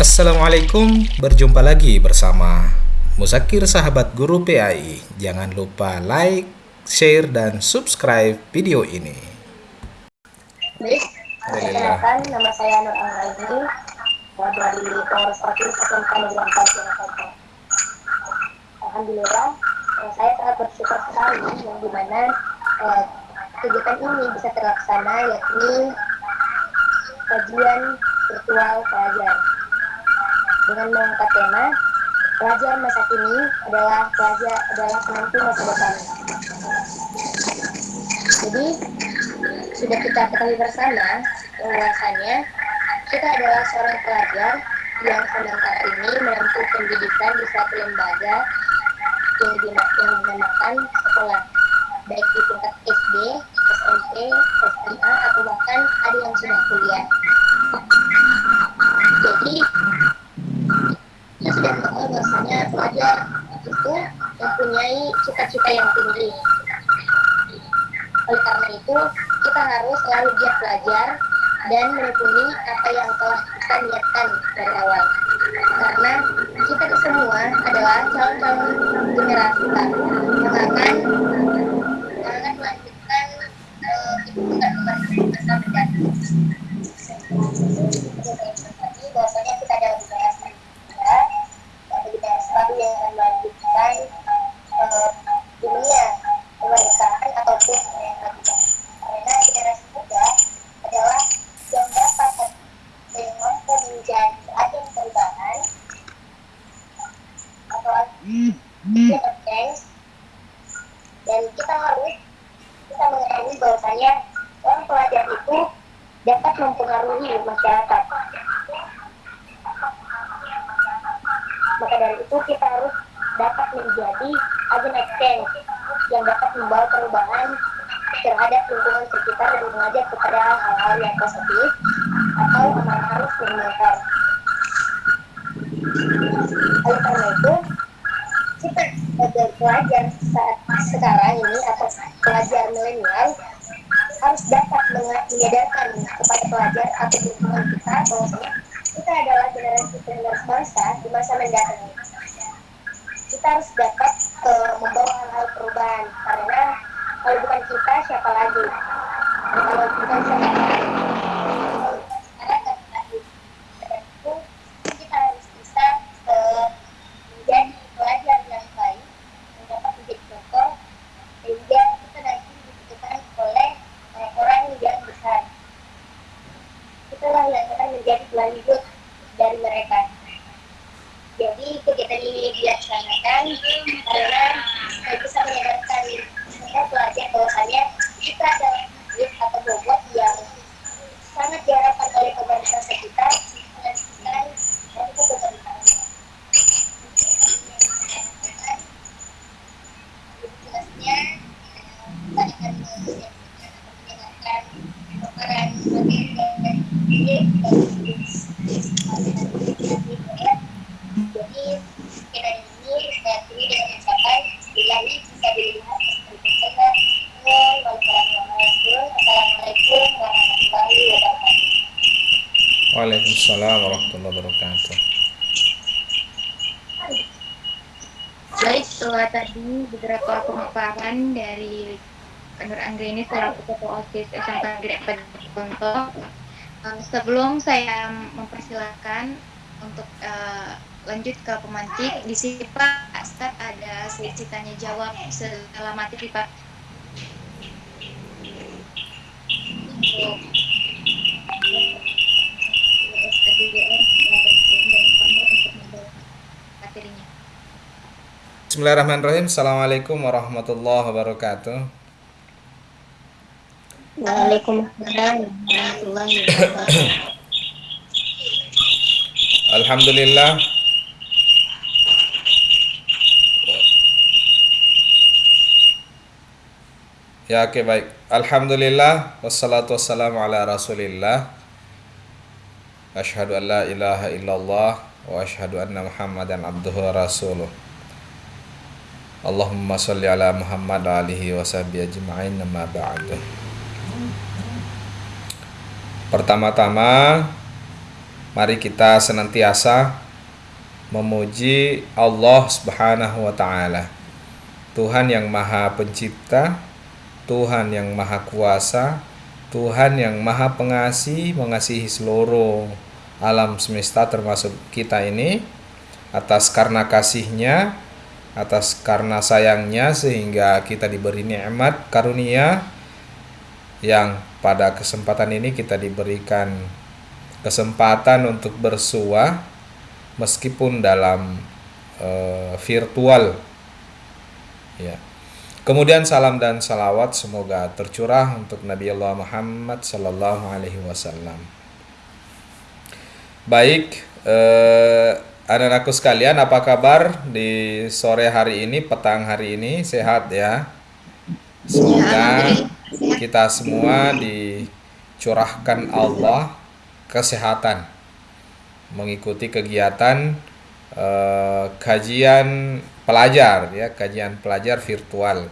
Assalamualaikum, berjumpa lagi bersama Musakir Sahabat Guru PAI. Jangan lupa like, share, dan subscribe video ini. Perkenalkan nama saya Nur Anggraini dari Polres Provinsi 4 Jakarta. Alhamdulillah, eh, saya sangat bersyukur sekali yang di mana eh, kegiatan ini bisa terlaksana yakni kajian virtual pelajar dengan mengangkat tema pelajar masa kini adalah pelajar adalah penentu masa depan. Jadi sudah kita ketahui bersama bahwasanya kita adalah seorang pelajar yang sedang saat ini menempuh pendidikan di suatu lembaga yang dinamakan sekolah baik di tingkat SD, SMP, SMA atau bahkan ada yang sudah kuliah. Jadi bahwasanya pelajar itu mempunyai cita-cita yang tinggi. Oleh karena itu, kita harus selalu giat belajar dan menekuni apa yang telah kita niatkan dari awal. Karena kita semua adalah calon-calon generasi baru yang akan melanjutkan uh, ibu besar beberapa pemaparan dari Nur Anggreni selaku Ketua OSIS SMK Negeri 4 Contoh. Sebelum saya mempersilahkan untuk uh, lanjut ke pemantik, di sini Pak Astad ada sesi tanya jawab setelah materi Pak. Bismillahirrahmanirrahim. Assalamualaikum warahmatullahi wabarakatuh. Waalaikumsalam warahmatullahi wabarakatuh. Alhamdulillah. Ya oke baik. Alhamdulillah wassalatu wassalamu ala Rasulillah. Asyhadu an la ilaha illallah wa asyhadu anna Muhammadan abduhu wa rasuluh. Allahumma sholli ala Muhammad alihi wa sahbihi ajma'in nama ba'du. Pertama-tama Mari kita senantiasa memuji Allah Subhanahu wa taala. Tuhan yang Maha Pencipta, Tuhan yang Maha Kuasa, Tuhan yang Maha Pengasih, mengasihi seluruh alam semesta termasuk kita ini atas karena kasihnya, atas karena sayangnya sehingga kita diberi nikmat karunia yang pada kesempatan ini kita diberikan kesempatan untuk bersuah meskipun dalam uh, virtual ya Kemudian salam dan salawat semoga tercurah untuk Nabi Allah Muhammad Sallallahu Alaihi Wasallam. Baik, eh, anak-anakku sekalian, apa kabar di sore hari ini, petang hari ini? Sehat ya? Semoga kita semua dicurahkan Allah kesehatan mengikuti kegiatan eh, kajian pelajar ya kajian pelajar virtual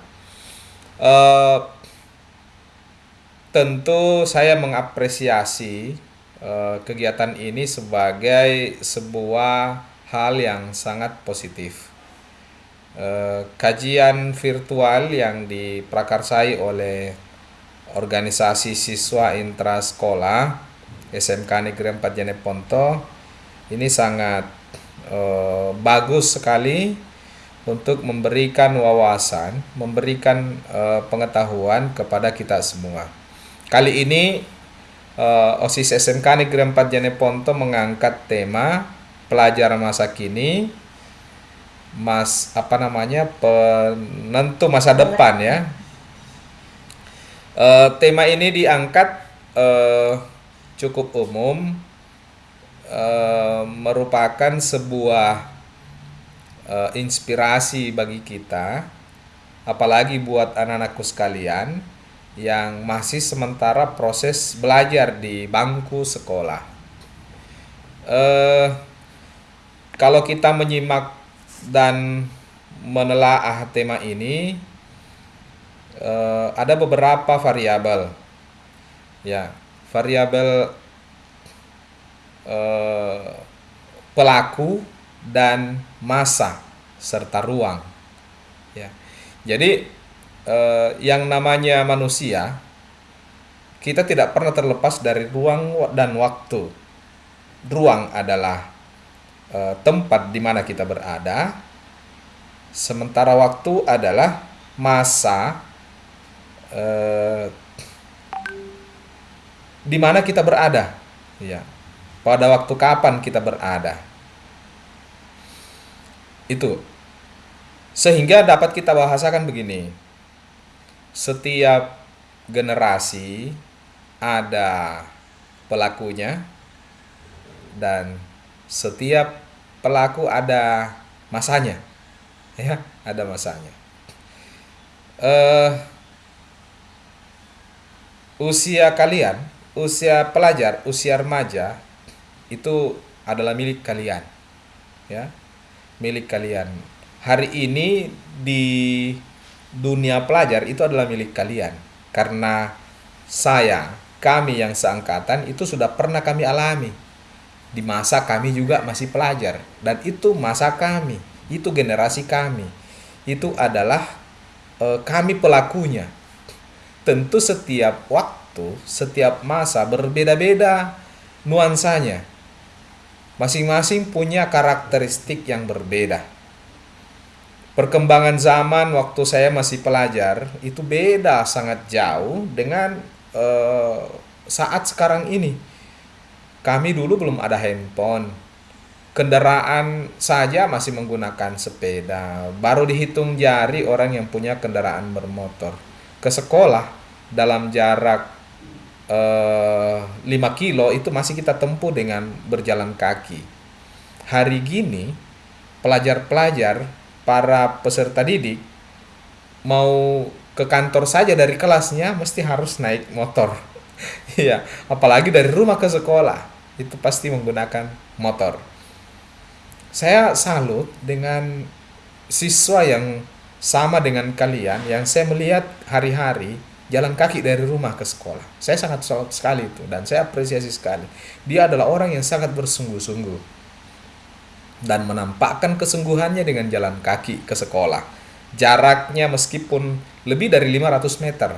uh, tentu saya mengapresiasi uh, kegiatan ini sebagai sebuah hal yang sangat positif uh, kajian virtual yang diprakarsai oleh organisasi siswa intrasekolah SMK Negeri 4 Jeneponto ini sangat uh, bagus sekali untuk memberikan wawasan, memberikan uh, pengetahuan kepada kita semua. Kali ini OSIS SMK Negeri 4 Janeponto mengangkat tema pelajar masa kini mas apa namanya penentu masa depan ya. Uh, tema ini diangkat uh, cukup umum uh, merupakan sebuah uh, inspirasi bagi kita, apalagi buat anak-anakku sekalian yang masih sementara proses belajar di bangku sekolah. Uh, kalau kita menyimak dan menelaah tema ini, uh, ada beberapa variabel, ya variabel uh, pelaku dan masa serta ruang. Ya. Jadi eh, yang namanya manusia kita tidak pernah terlepas dari ruang dan waktu. Ruang adalah eh, tempat di mana kita berada, sementara waktu adalah masa eh, di mana kita berada. Ya. Pada waktu kapan kita berada itu. Sehingga dapat kita bahasakan begini. Setiap generasi ada pelakunya dan setiap pelaku ada masanya. Ya, ada masanya. Uh, usia kalian, usia pelajar, usia remaja itu adalah milik kalian. Ya milik kalian. Hari ini di dunia pelajar itu adalah milik kalian. Karena saya, kami yang seangkatan itu sudah pernah kami alami. Di masa kami juga masih pelajar. Dan itu masa kami, itu generasi kami. Itu adalah e, kami pelakunya. Tentu setiap waktu, setiap masa berbeda-beda nuansanya Masing-masing punya karakteristik yang berbeda. Perkembangan zaman waktu saya masih pelajar itu beda sangat jauh dengan uh, saat sekarang ini. Kami dulu belum ada handphone. Kendaraan saja masih menggunakan sepeda. Baru dihitung jari orang yang punya kendaraan bermotor. Ke sekolah dalam jarak eh, 5 kilo itu masih kita tempuh dengan berjalan kaki. Hari gini pelajar-pelajar para peserta didik mau ke kantor saja dari kelasnya mesti harus naik motor. Iya, apalagi dari rumah ke sekolah itu pasti menggunakan motor. Saya salut dengan siswa yang sama dengan kalian yang saya melihat hari-hari jalan kaki dari rumah ke sekolah. Saya sangat salut sekali itu dan saya apresiasi sekali. Dia adalah orang yang sangat bersungguh-sungguh dan menampakkan kesungguhannya dengan jalan kaki ke sekolah. Jaraknya meskipun lebih dari 500 meter,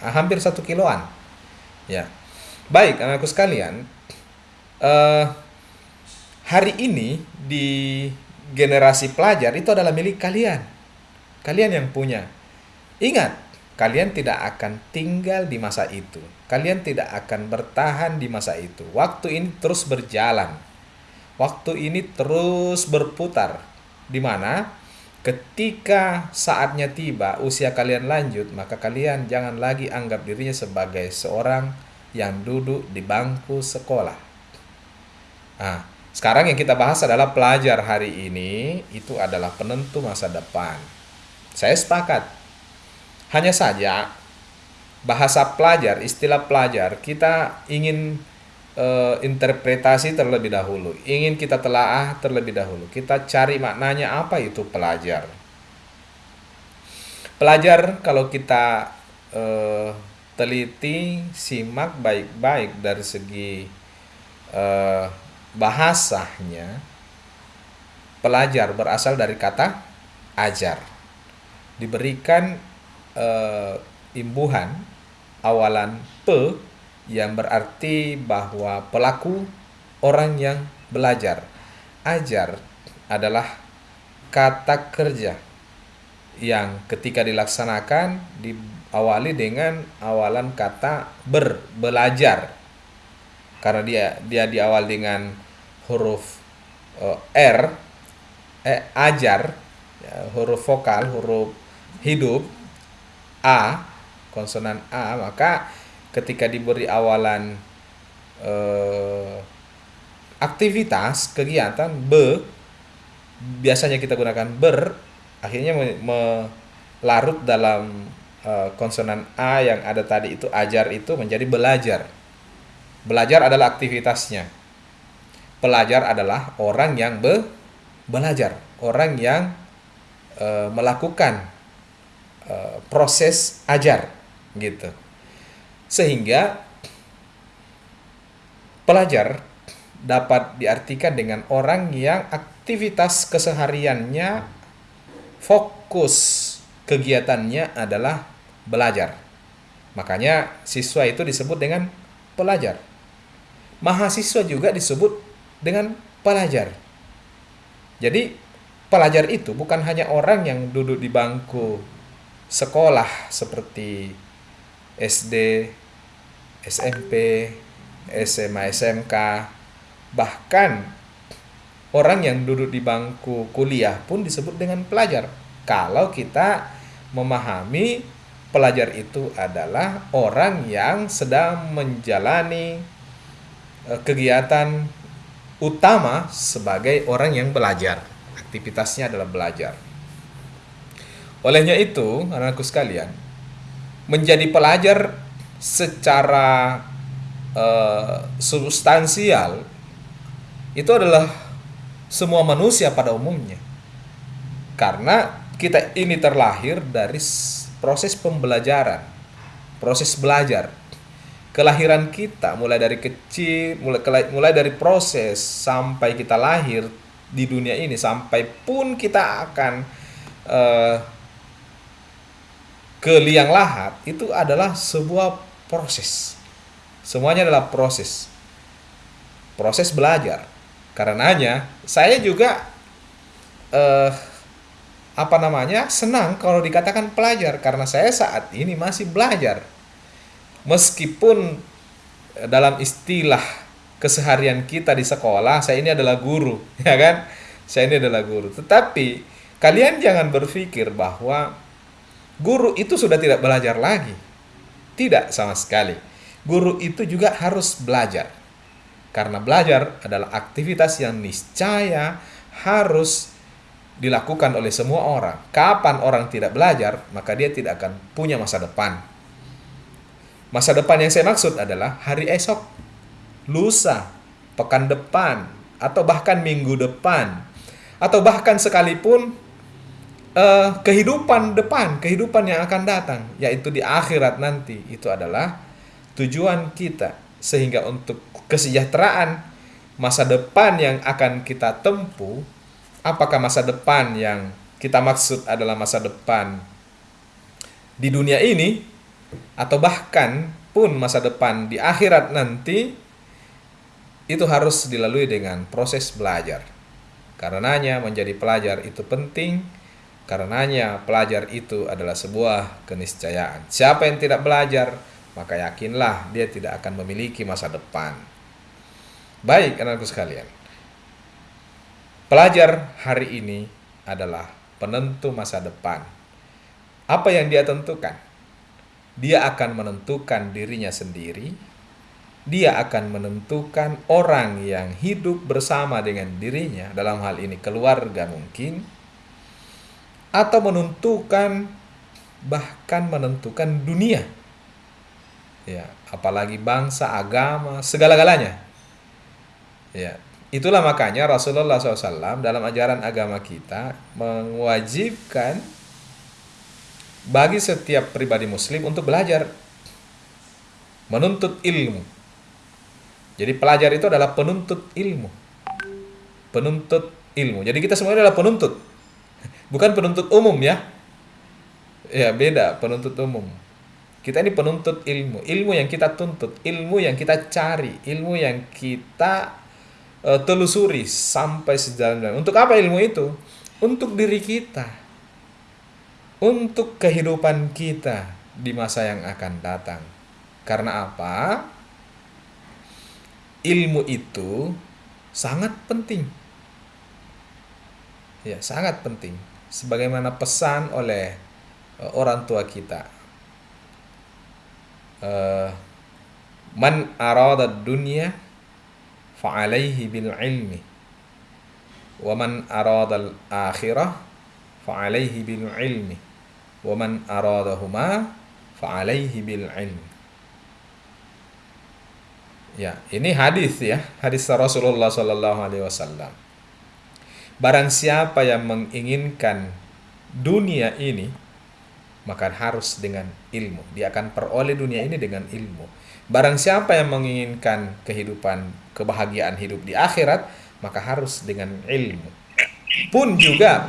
hampir satu kiloan. Ya, baik anakku sekalian. Uh, hari ini di generasi pelajar itu adalah milik kalian. Kalian yang punya. Ingat, kalian tidak akan tinggal di masa itu. Kalian tidak akan bertahan di masa itu. Waktu ini terus berjalan. Waktu ini terus berputar. Di mana ketika saatnya tiba, usia kalian lanjut, maka kalian jangan lagi anggap dirinya sebagai seorang yang duduk di bangku sekolah. Nah, sekarang yang kita bahas adalah pelajar hari ini itu adalah penentu masa depan. Saya sepakat. Hanya saja bahasa pelajar, istilah pelajar kita ingin uh, interpretasi terlebih dahulu. Ingin kita telaah terlebih dahulu. Kita cari maknanya apa itu pelajar. Pelajar kalau kita uh, teliti, simak baik-baik dari segi uh, bahasanya pelajar berasal dari kata ajar. Diberikan e, imbuhan awalan pe yang berarti bahwa pelaku orang yang belajar. Ajar adalah kata kerja yang ketika dilaksanakan diawali dengan awalan kata ber, belajar. Karena dia dia diawal dengan huruf uh, R eh, ajar ya, huruf vokal huruf hidup A konsonan A maka ketika diberi awalan uh, aktivitas kegiatan B biasanya kita gunakan ber akhirnya melarut dalam uh, konsonan A yang ada tadi itu ajar itu menjadi belajar belajar adalah aktivitasnya pelajar adalah orang yang be belajar, orang yang e, melakukan e, proses ajar gitu. Sehingga pelajar dapat diartikan dengan orang yang aktivitas kesehariannya fokus kegiatannya adalah belajar. Makanya siswa itu disebut dengan pelajar. Mahasiswa juga disebut dengan pelajar. Jadi pelajar itu bukan hanya orang yang duduk di bangku sekolah seperti SD, SMP, SMA, SMK, bahkan orang yang duduk di bangku kuliah pun disebut dengan pelajar. Kalau kita memahami pelajar itu adalah orang yang sedang menjalani eh, kegiatan utama sebagai orang yang belajar. Aktivitasnya adalah belajar. Olehnya itu, anakku sekalian, menjadi pelajar secara uh, substansial itu adalah semua manusia pada umumnya. Karena kita ini terlahir dari proses pembelajaran, proses belajar kelahiran kita mulai dari kecil mulai mulai dari proses sampai kita lahir di dunia ini sampai pun kita akan uh, ke liang lahat itu adalah sebuah proses. Semuanya adalah proses. Proses belajar. Karenanya saya juga uh, apa namanya senang kalau dikatakan pelajar karena saya saat ini masih belajar. Meskipun eh, dalam istilah keseharian kita di sekolah saya ini adalah guru ya kan? Saya ini adalah guru. Tetapi kalian jangan berpikir bahwa guru itu sudah tidak belajar lagi. Tidak sama sekali. Guru itu juga harus belajar. Karena belajar adalah aktivitas yang niscaya harus dilakukan oleh semua orang. Kapan orang tidak belajar, maka dia tidak akan punya masa depan. Masa depan yang saya maksud adalah hari esok, lusa, pekan depan, atau bahkan minggu depan, atau bahkan sekalipun eh, kehidupan depan, kehidupan yang akan datang, yaitu di akhirat nanti. Itu adalah tujuan kita. Sehingga untuk kesejahteraan masa depan yang akan kita tempuh, apakah masa depan yang kita maksud adalah masa depan di dunia ini atau bahkan pun masa depan di akhirat nanti itu harus dilalui dengan proses belajar. Karenanya menjadi pelajar itu penting Karenanya pelajar itu adalah sebuah keniscayaan. Siapa yang tidak belajar, maka yakinlah dia tidak akan memiliki masa depan. Baik, anakku sekalian. Pelajar hari ini adalah penentu masa depan. Apa yang dia tentukan? Dia akan menentukan dirinya sendiri. Dia akan menentukan orang yang hidup bersama dengan dirinya, dalam hal ini keluarga mungkin, atau menentukan bahkan menentukan dunia. Ya, apalagi bangsa, agama, segala-galanya. Ya, itulah makanya Rasulullah SAW dalam ajaran agama kita mewajibkan bagi setiap pribadi muslim untuk belajar menuntut ilmu. Jadi pelajar itu adalah penuntut ilmu. Penuntut ilmu. Jadi kita semua adalah penuntut bukan penuntut umum ya. Ya beda penuntut umum. Kita ini penuntut ilmu. Ilmu yang kita tuntut ilmu yang kita cari ilmu yang kita uh, telusuri sampai sejalan dengan. Untuk apa ilmu itu? Untuk diri kita. Untuk kehidupan kita di masa yang akan datang. Karena apa? Ilmu itu sangat penting. Ya sangat penting sebagaimana pesan oleh uh, orang tua kita. Uh, man arada dunya fa'alaihi bil ilmi wa man arada al akhirah fa'alaihi bil ilmi wa man aradahuma fa'alaihi bil ilmi Ya, ini hadis ya, hadis Rasulullah Sallallahu Alaihi Wasallam. Barang siapa yang menginginkan dunia ini, maka harus dengan ilmu. Dia akan peroleh dunia ini dengan ilmu. Barang siapa yang menginginkan kehidupan, kebahagiaan hidup di akhirat, maka harus dengan ilmu. Pun juga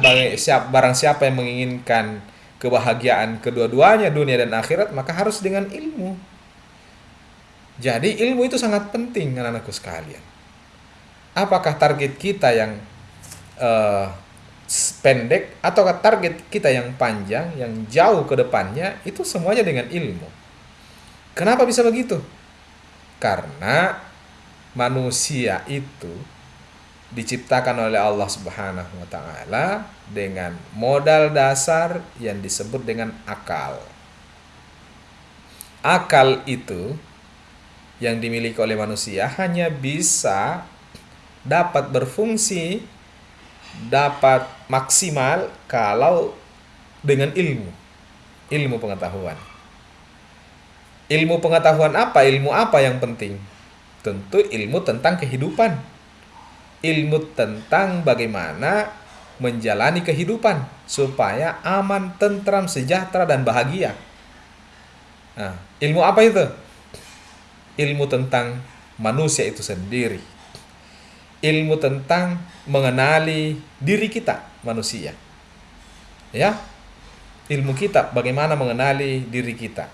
barang siapa yang menginginkan kebahagiaan kedua-duanya dunia dan akhirat, maka harus dengan ilmu. Jadi ilmu itu sangat penting anak-anakku sekalian. Apakah target kita yang uh, pendek atau target kita yang panjang, yang jauh ke depannya itu semuanya dengan ilmu. Kenapa bisa begitu? Karena manusia itu diciptakan oleh Allah Subhanahu wa taala dengan modal dasar yang disebut dengan akal. Akal itu yang dimiliki oleh manusia hanya bisa dapat berfungsi dapat maksimal kalau dengan ilmu. Ilmu pengetahuan. Ilmu pengetahuan apa? Ilmu apa yang penting? Tentu ilmu tentang kehidupan. Ilmu tentang bagaimana menjalani kehidupan supaya aman, tentram, sejahtera dan bahagia. Nah, ilmu apa itu? Ilmu tentang manusia itu sendiri. Ilmu tentang mengenali diri kita manusia. Ya. Ilmu kita bagaimana mengenali diri kita.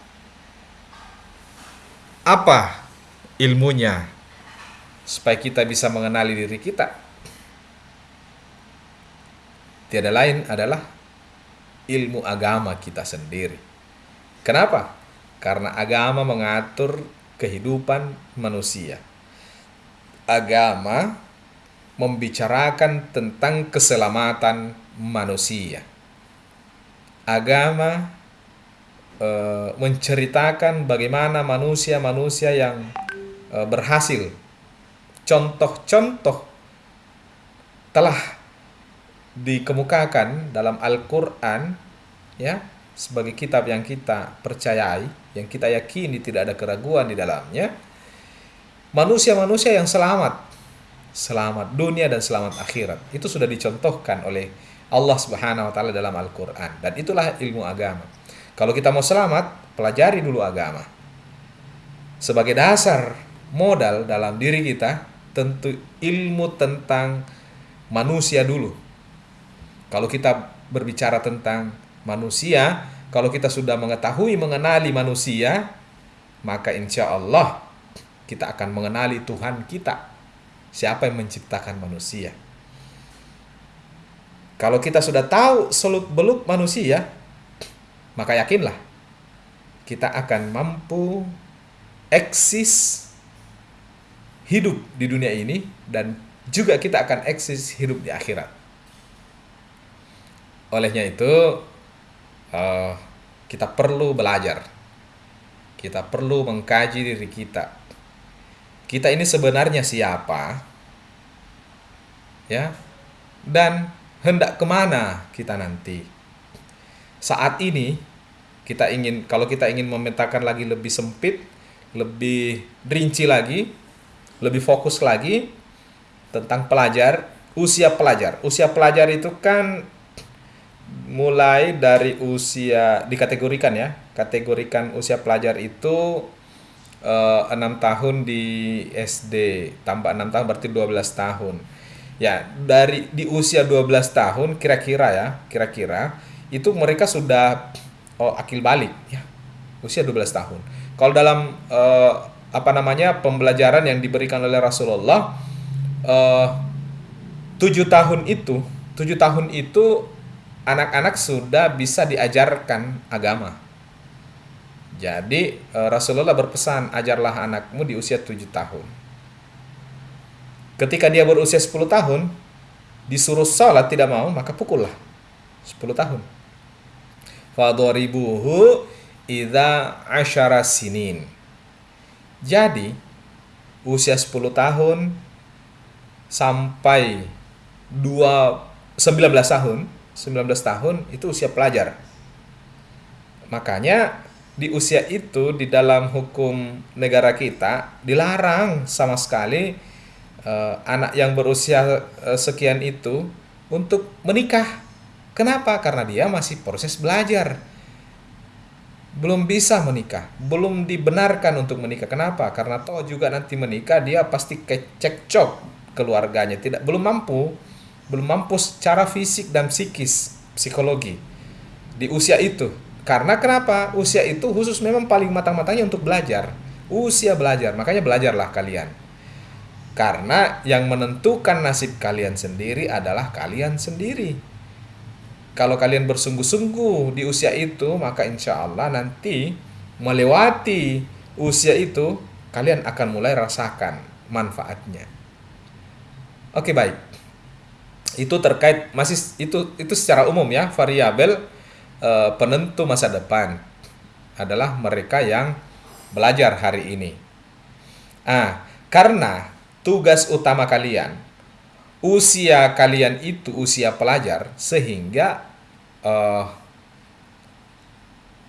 Apa ilmunya supaya kita bisa mengenali diri kita? Tiada lain adalah ilmu agama kita sendiri. Kenapa? Karena agama mengatur kehidupan manusia. Agama membicarakan tentang keselamatan manusia. Agama e, menceritakan bagaimana manusia-manusia yang e, berhasil. Contoh-contoh telah dikemukakan dalam Al-Qur'an ya sebagai kitab yang kita percayai, yang kita yakini tidak ada keraguan di dalamnya. Manusia-manusia yang selamat selamat dunia dan selamat akhirat. Itu sudah dicontohkan oleh Allah Subhanahu wa taala dalam Al-Qur'an dan itulah ilmu agama. Kalau kita mau selamat, pelajari dulu agama. Sebagai dasar modal dalam diri kita tentu ilmu tentang manusia dulu. Kalau kita berbicara tentang manusia, kalau kita sudah mengetahui mengenali manusia, maka insya Allah kita akan mengenali Tuhan kita. Siapa yang menciptakan manusia? Kalau kita sudah tahu seluk beluk manusia, maka yakinlah kita akan mampu eksis hidup di dunia ini dan juga kita akan eksis hidup di akhirat. Olehnya itu uh, kita perlu belajar, kita perlu mengkaji diri kita. Kita ini sebenarnya siapa, ya, dan hendak ke mana kita nanti. Saat ini kita ingin, kalau kita ingin memetakan lagi lebih sempit, lebih rinci lagi, lebih fokus lagi tentang pelajar, usia pelajar. Usia pelajar itu kan mulai dari usia dikategorikan ya kategorikan usia pelajar itu enam tahun di SD tambah enam tahun berarti 12 tahun ya dari di usia 12 tahun kira-kira ya kira-kira itu mereka sudah oh, akil balik ya usia 12 tahun kalau dalam uh, apa namanya pembelajaran yang diberikan oleh Rasulullah uh, tujuh tahun itu tujuh tahun itu anak-anak sudah bisa diajarkan agama. Jadi eh, Rasulullah berpesan ajarlah anakmu di usia 7 tahun. Ketika dia berusia 10 tahun, disuruh sholat tidak mau, maka pukullah. 10 tahun. Fadoribuhu idha asyara sinin. Jadi, usia 10 tahun sampai 2, 19 tahun, 19 tahun itu usia pelajar. Makanya di usia itu di dalam hukum negara kita dilarang sama sekali uh, anak yang berusia uh, sekian itu untuk menikah. Kenapa? Karena dia masih proses belajar. Belum bisa menikah, belum dibenarkan untuk menikah. Kenapa? Karena toh juga nanti menikah dia pasti kecekcok keluarganya, tidak belum mampu belum mampu secara fisik dan psikis, psikologi di usia itu. Karena kenapa? Usia itu khusus memang paling matang-matangnya untuk belajar. Usia belajar, makanya belajarlah kalian. Karena yang menentukan nasib kalian sendiri adalah kalian sendiri. Kalau kalian bersungguh-sungguh di usia itu, maka insya Allah nanti melewati usia itu, kalian akan mulai rasakan manfaatnya. Oke, baik itu terkait masih itu itu secara umum ya variabel e, penentu masa depan adalah mereka yang belajar hari ini. Ah, karena tugas utama kalian usia kalian itu usia pelajar sehingga e,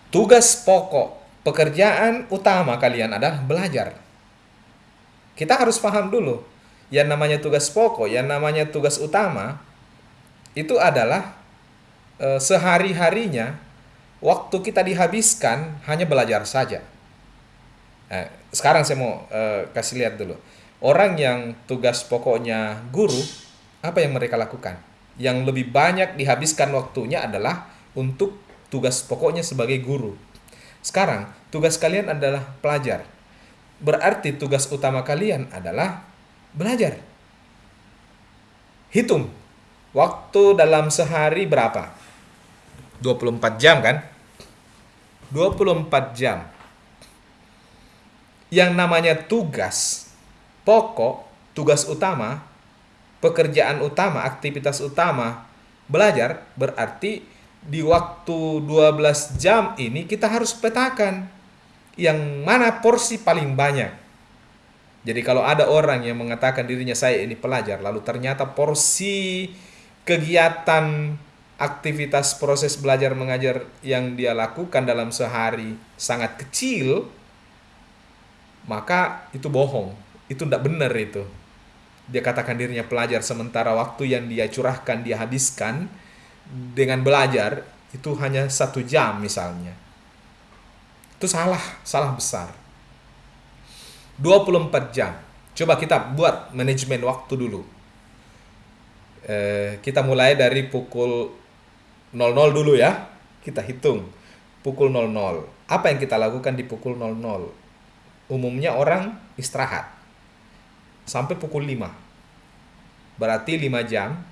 tugas pokok pekerjaan utama kalian adalah belajar. Kita harus paham dulu yang namanya tugas pokok, yang namanya tugas utama itu adalah e, sehari-harinya waktu kita dihabiskan hanya belajar saja. Nah, sekarang saya mau e, kasih lihat dulu. Orang yang tugas pokoknya guru, apa yang mereka lakukan? Yang lebih banyak dihabiskan waktunya adalah untuk tugas pokoknya sebagai guru. Sekarang, tugas kalian adalah pelajar. Berarti tugas utama kalian adalah Belajar. Hitung. Waktu dalam sehari berapa? 24 jam kan? 24 jam. Yang namanya tugas pokok, tugas utama, pekerjaan utama, aktivitas utama belajar berarti di waktu 12 jam ini kita harus petakan yang mana porsi paling banyak jadi kalau ada orang yang mengatakan dirinya saya ini pelajar, lalu ternyata porsi kegiatan aktivitas proses belajar mengajar yang dia lakukan dalam sehari sangat kecil, maka itu bohong. Itu tidak benar itu. Dia katakan dirinya pelajar sementara waktu yang dia curahkan, dia habiskan dengan belajar itu hanya satu jam misalnya. Itu salah, salah besar. 24 jam. Coba kita buat manajemen waktu dulu. Eh, kita mulai dari pukul 00 dulu ya. Kita hitung. Pukul 00. Apa yang kita lakukan di pukul 00? Umumnya orang istirahat. Sampai pukul 5. Berarti 5 jam.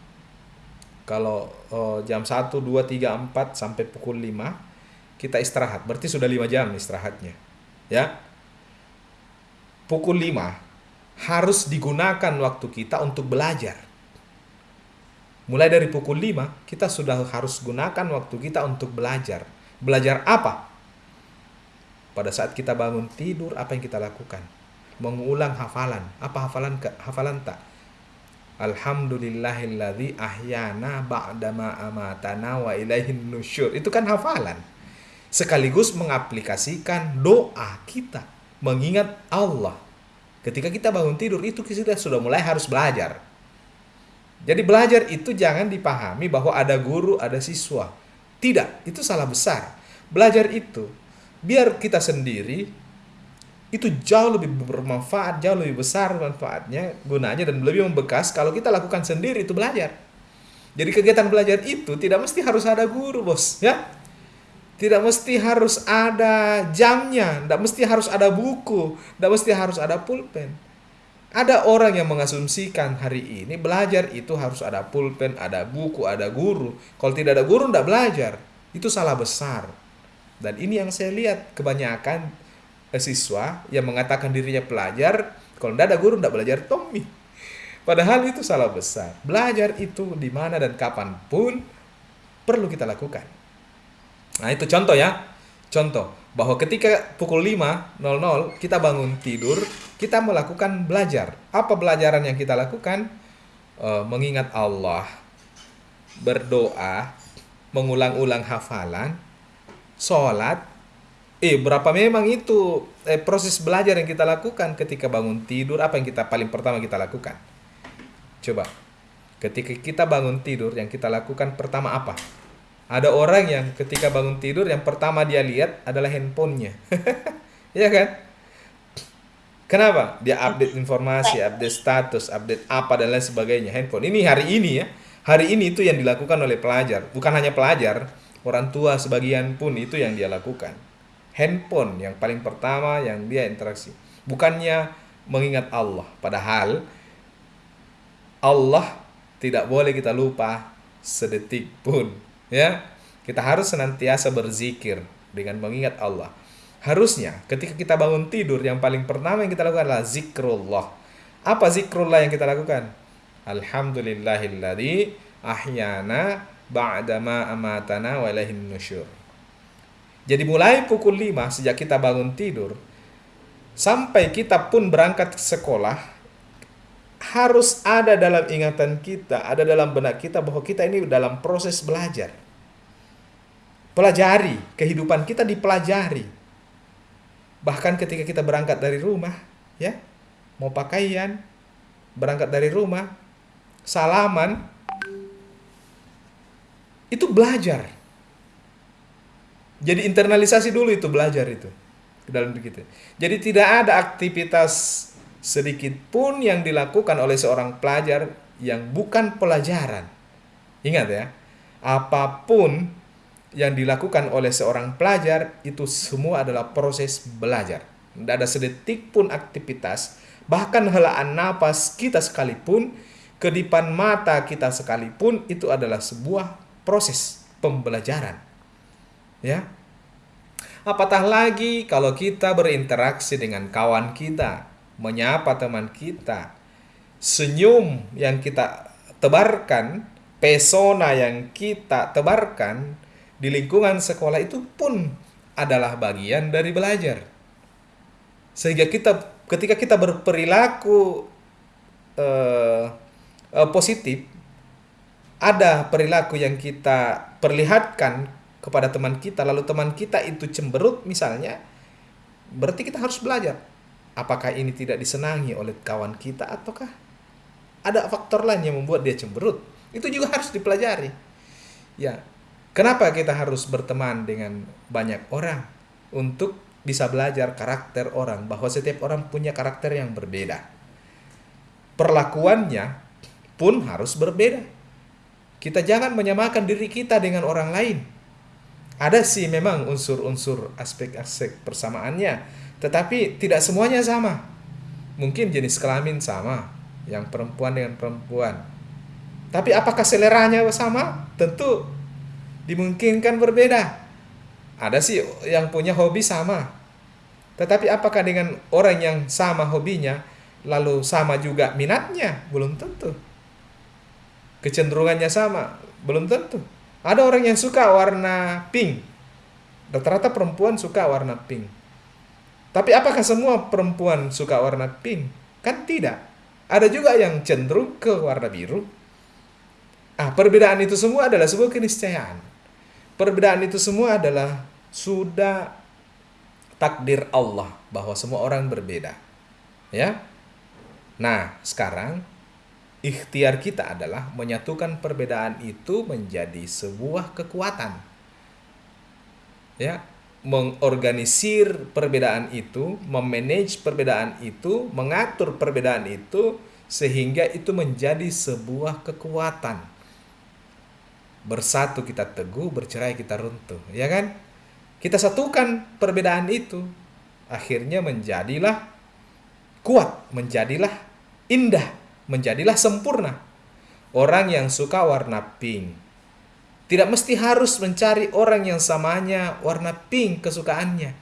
Kalau oh, jam 1, 2, 3, 4 sampai pukul 5 kita istirahat. Berarti sudah 5 jam istirahatnya. Ya. Pukul 5 harus digunakan waktu kita untuk belajar. Mulai dari pukul 5 kita sudah harus gunakan waktu kita untuk belajar. Belajar apa? Pada saat kita bangun tidur apa yang kita lakukan? Mengulang hafalan. Apa hafalan hafalan tak? Alhamdulillahilladzi ahyana ba'dama amatana wa ilaihin nusyur. Itu kan hafalan. Sekaligus mengaplikasikan doa kita. Mengingat Allah. Ketika kita bangun tidur itu kita sudah mulai harus belajar. Jadi belajar itu jangan dipahami bahwa ada guru, ada siswa. Tidak, itu salah besar. Belajar itu biar kita sendiri itu jauh lebih bermanfaat, jauh lebih besar manfaatnya, gunanya dan lebih membekas kalau kita lakukan sendiri itu belajar. Jadi kegiatan belajar itu tidak mesti harus ada guru, Bos, ya. Tidak mesti harus ada jamnya, tidak mesti harus ada buku, tidak mesti harus ada pulpen. Ada orang yang mengasumsikan hari ini belajar itu harus ada pulpen, ada buku, ada guru. Kalau tidak ada guru, tidak belajar. Itu salah besar. Dan ini yang saya lihat kebanyakan siswa yang mengatakan dirinya pelajar, kalau tidak ada guru tidak belajar Tommy. Padahal itu salah besar. Belajar itu di mana dan kapan pun perlu kita lakukan. Nah itu contoh ya. Contoh bahwa ketika pukul 5.00 kita bangun tidur, kita melakukan belajar. Apa pelajaran yang kita lakukan? E, mengingat Allah, berdoa, mengulang-ulang hafalan, sholat, eh berapa memang itu eh, proses belajar yang kita lakukan ketika bangun tidur apa yang kita paling pertama kita lakukan coba ketika kita bangun tidur yang kita lakukan pertama apa ada orang yang ketika bangun tidur yang pertama dia lihat adalah handphonenya. Ya kan? Kenapa? Dia update informasi update status update apa dan lain sebagainya. Handphone. Ini hari ini ya. Hari ini itu yang dilakukan oleh pelajar. Bukan hanya pelajar orang tua sebagian pun itu yang dia lakukan. Handphone yang paling pertama yang dia interaksi. Bukannya mengingat Allah. Padahal Allah tidak boleh kita lupa sedetik pun. Ya, kita harus senantiasa berzikir dengan mengingat Allah. Harusnya ketika kita bangun tidur yang paling pertama yang kita lakukan adalah zikrullah. Apa zikrullah yang kita lakukan? Alhamdulillahilladzi ahyana ba'dama amatana wa ilaihin nusyur. Jadi mulai pukul 5 sejak kita bangun tidur sampai kita pun berangkat sekolah harus ada dalam ingatan kita, ada dalam benak kita bahwa kita ini dalam proses belajar. Pelajari, kehidupan kita dipelajari. Bahkan ketika kita berangkat dari rumah, ya, mau pakaian, berangkat dari rumah, salaman, itu belajar jadi internalisasi dulu itu belajar itu ke dalam diri kita. Jadi tidak ada aktivitas sedikit pun yang dilakukan oleh seorang pelajar yang bukan pelajaran. Ingat ya, apa pun yang dilakukan oleh seorang pelajar itu semua adalah proses belajar. Tidak ada sedetik pun aktivitas, bahkan helaan napas kita sekalipun, kedipan mata kita sekalipun itu adalah sebuah proses pembelajaran. Ya. Apatah lagi kalau kita berinteraksi dengan kawan kita, menyapa teman kita, senyum yang kita tebarkan, pesona yang kita tebarkan di lingkungan sekolah itu pun adalah bagian dari belajar. Sehingga kita ketika kita berperilaku uh, uh, positif, ada perilaku yang kita perlihatkan kepada teman kita lalu teman kita itu cemberut misalnya berarti kita harus belajar apakah ini tidak disenangi oleh kawan kita ataukah ada faktor lain yang membuat dia cemberut itu juga harus dipelajari Ya, kenapa kita harus berteman dengan banyak orang untuk bisa belajar karakter orang bahwa setiap orang punya karakter yang berbeda. Perlakuannya pun harus berbeda. Kita jangan menyamakan diri kita dengan orang lain. Ada sih memang unsur-unsur aspek-aspek persamaannya, tetapi tidak semuanya sama. Mungkin jenis kelamin sama, yang perempuan dengan perempuan. Tapi apakah seleranya sama? Tentu dimungkinkan berbeda. Ada sih yang punya hobi sama. Tetapi apakah dengan orang yang sama hobinya lalu sama juga minatnya? Belum tentu. Kecenderungannya sama? Belum tentu. Ada orang yang suka warna pink. Rata-rata perempuan suka warna pink. Tapi apakah semua perempuan suka warna pink? Kan tidak. Ada juga yang cenderung ke warna biru. Ah, perbedaan itu semua adalah sebuah keniscayaan. Perbedaan itu semua adalah sudah takdir Allah bahwa semua orang berbeda. Ya. Nah, sekarang ikhtiar kita adalah menyatukan perbedaan itu menjadi sebuah kekuatan. Ya, mengorganisir perbedaan itu, memanage perbedaan itu, mengatur perbedaan itu sehingga itu menjadi sebuah kekuatan. Bersatu kita teguh, bercerai kita runtuh, ya kan? Kita satukan perbedaan itu, akhirnya menjadilah kuat, menjadilah indah, menjadilah sempurna. Orang yang suka warna pink tidak mesti harus mencari orang yang samanya warna pink kesukaannya.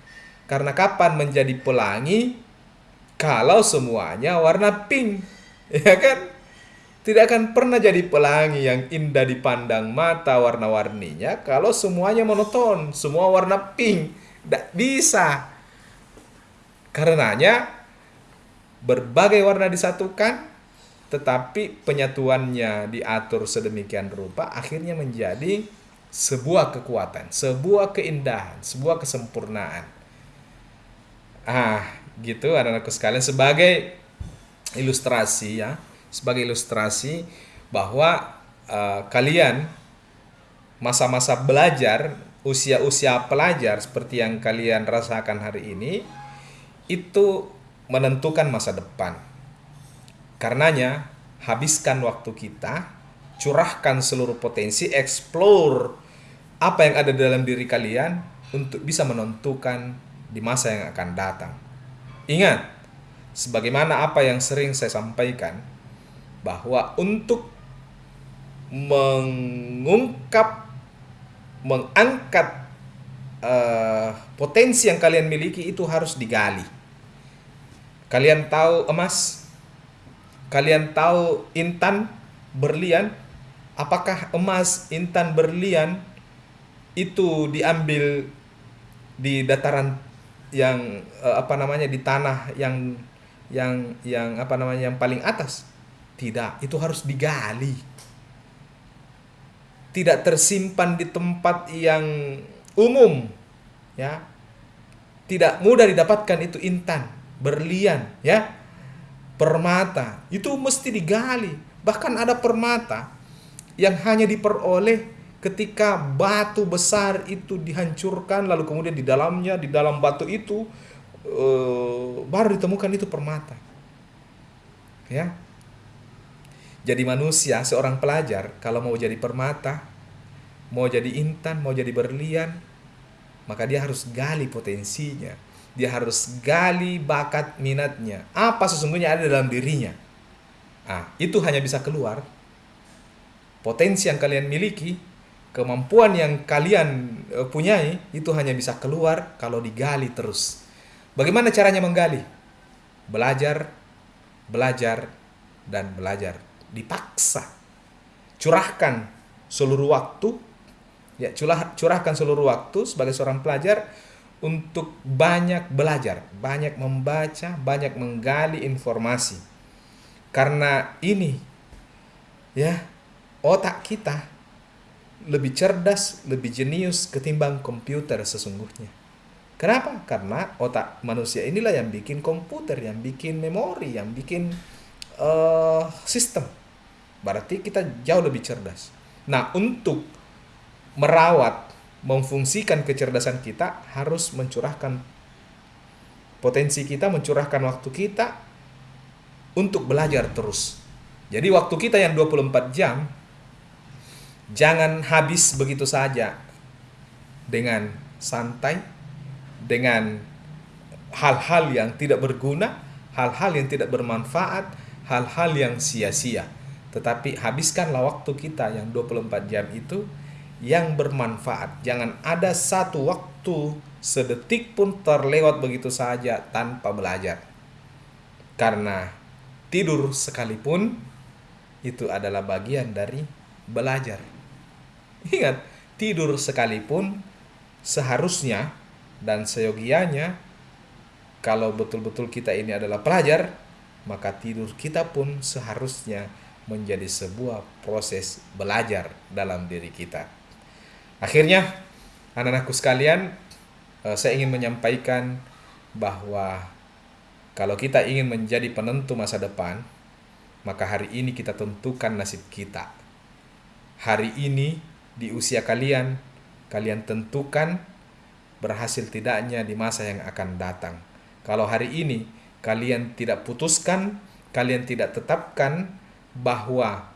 Karena kapan menjadi pelangi kalau semuanya warna pink, ya kan? Tidak akan pernah jadi pelangi yang indah dipandang mata warna-warninya kalau semuanya monoton, semua warna pink. Tidak bisa. Karenanya berbagai warna disatukan tetapi penyatuannya diatur sedemikian rupa akhirnya menjadi sebuah kekuatan, sebuah keindahan, sebuah kesempurnaan. Ah, gitu anak-anakku sekalian sebagai ilustrasi ya sebagai ilustrasi bahwa uh, kalian masa-masa belajar, usia-usia pelajar seperti yang kalian rasakan hari ini itu menentukan masa depan. Karenanya, habiskan waktu kita, curahkan seluruh potensi, explore apa yang ada dalam diri kalian untuk bisa menentukan di masa yang akan datang. Ingat, sebagaimana apa yang sering saya sampaikan, bahwa untuk mengungkap mengangkat uh, potensi yang kalian miliki itu harus digali. Kalian tahu emas? Kalian tahu intan berlian? Apakah emas, intan, berlian itu diambil di dataran yang uh, apa namanya di tanah yang yang yang apa namanya yang paling atas? Tidak, itu harus digali. Tidak tersimpan di tempat yang umum, ya. Tidak mudah didapatkan itu intan, berlian, ya. Permata, itu mesti digali. Bahkan ada permata yang hanya diperoleh ketika batu besar itu dihancurkan lalu kemudian di dalamnya di dalam batu itu uh, baru ditemukan itu permata ya jadi manusia, seorang pelajar, kalau mau jadi permata, mau jadi intan, mau jadi berlian, maka dia harus gali potensinya. Dia harus gali bakat minatnya. Apa sesungguhnya ada dalam dirinya. Ah, itu hanya bisa keluar. Potensi yang kalian miliki, kemampuan yang kalian uh, punyai, itu hanya bisa keluar kalau digali terus. Bagaimana caranya menggali? Belajar, belajar, dan belajar dipaksa curahkan seluruh waktu ya curah, curahkan seluruh waktu sebagai seorang pelajar untuk banyak belajar, banyak membaca, banyak menggali informasi. Karena ini ya otak kita lebih cerdas, lebih jenius ketimbang komputer sesungguhnya. Kenapa? Karena otak manusia inilah yang bikin komputer, yang bikin memori, yang bikin uh, sistem. Berarti kita jauh lebih cerdas. Nah, untuk merawat, memfungsikan kecerdasan kita harus mencurahkan potensi kita, mencurahkan waktu kita untuk belajar terus. Jadi waktu kita yang 24 jam jangan habis begitu saja dengan santai, dengan hal-hal yang tidak berguna, hal-hal yang tidak bermanfaat, hal-hal yang sia-sia. Tetapi habiskanlah waktu kita yang 24 jam itu yang bermanfaat. Jangan ada satu waktu sedetik pun terlewat begitu saja tanpa belajar. Karena tidur sekalipun itu adalah bagian dari belajar. Ingat, tidur sekalipun seharusnya dan seyogianya kalau betul-betul kita ini adalah pelajar, maka tidur kita pun seharusnya menjadi sebuah proses belajar dalam diri kita. Akhirnya, anak-anakku sekalian, eh, saya ingin menyampaikan bahwa kalau kita ingin menjadi penentu masa depan, maka hari ini kita tentukan nasib kita. Hari ini di usia kalian, kalian tentukan berhasil tidaknya di masa yang akan datang. Kalau hari ini kalian tidak putuskan, kalian tidak tetapkan bahwa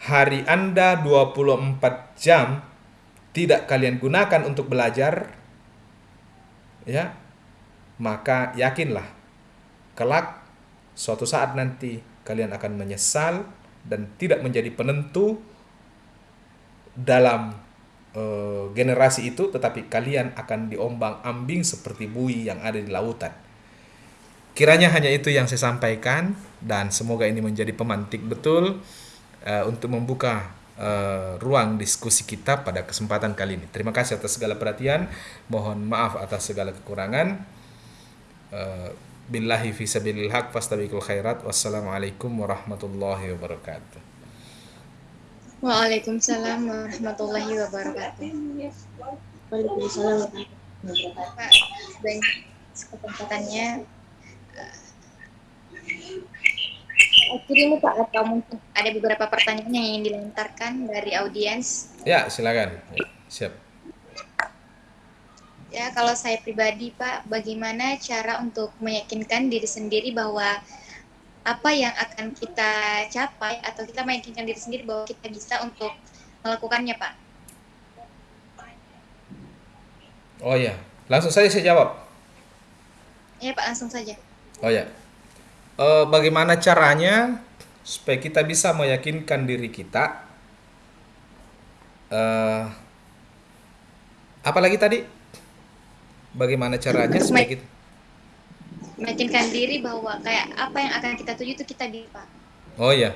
hari Anda 24 jam tidak kalian gunakan untuk belajar, ya, maka yakinlah kelak suatu saat nanti kalian akan menyesal dan tidak menjadi penentu dalam uh, generasi itu tetapi kalian akan diombang-ambing seperti bui yang ada di lautan. Kiranya hanya itu yang saya sampaikan dan semoga ini menjadi pemantik betul uh, untuk membuka uh, ruang diskusi kita pada kesempatan kali ini. Terima kasih atas segala perhatian. Mohon maaf atas segala kekurangan. Uh, billahi fi sabilil haq fastabiqul khairat. Wassalamualaikum warahmatullahi wabarakatuh. Waalaikumsalam warahmatullahi wabarakatuh. Waalaikumsalam Pak, banyak kesempatannya. Kirim Pak atau mungkin ada beberapa pertanyaan yang ingin dilontarkan dari audiens. Ya, silakan. Siap. Ya, kalau saya pribadi Pak, bagaimana cara untuk meyakinkan diri sendiri bahwa apa yang akan kita capai atau kita meyakinkan diri sendiri bahwa kita bisa untuk melakukannya Pak? Oh ya, langsung saja saya jawab. Ya Pak, langsung saja. Oh ya, Eh, bagaimana caranya supaya kita bisa meyakinkan diri kita? Eh, apalagi tadi? Bagaimana caranya supaya kita? Meyakinkan diri bahwa kayak apa yang akan kita tuju itu kita bisa Pak. Oh ya.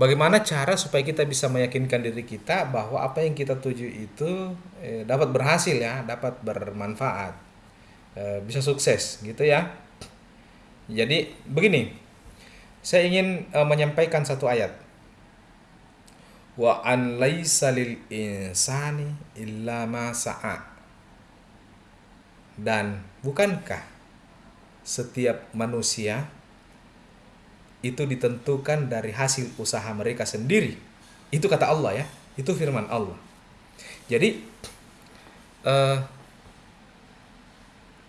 Bagaimana cara supaya kita bisa meyakinkan diri kita bahwa apa yang kita tuju itu eh, dapat berhasil ya, dapat bermanfaat, eh, bisa sukses gitu ya. Jadi begini, saya ingin eh, menyampaikan satu ayat. Wa an laisa lil insani illa ma sa'a. Dan bukankah setiap manusia itu ditentukan dari hasil usaha mereka sendiri. Itu kata Allah ya, itu firman Allah. Jadi eh,